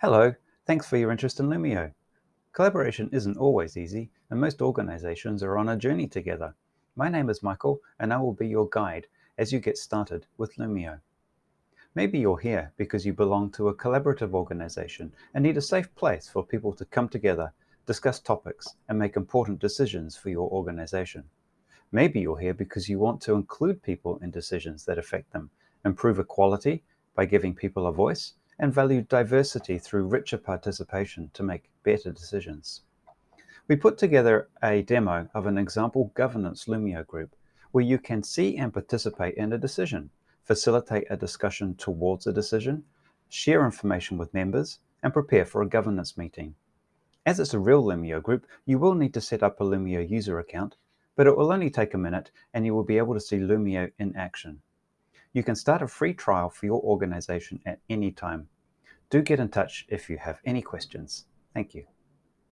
Hello, thanks for your interest in Loomio. Collaboration isn't always easy, and most organizations are on a journey together. My name is Michael, and I will be your guide as you get started with Loomio. Maybe you're here because you belong to a collaborative organization and need a safe place for people to come together, discuss topics, and make important decisions for your organization. Maybe you're here because you want to include people in decisions that affect them, improve equality by giving people a voice, and value diversity through richer participation to make better decisions. We put together a demo of an example governance Loomio group where you can see and participate in a decision, facilitate a discussion towards a decision, share information with members, and prepare for a governance meeting. As it's a real Loomio group, you will need to set up a Loomio user account, but it will only take a minute and you will be able to see Loomio in action. You can start a free trial for your organization at any time. Do get in touch if you have any questions. Thank you.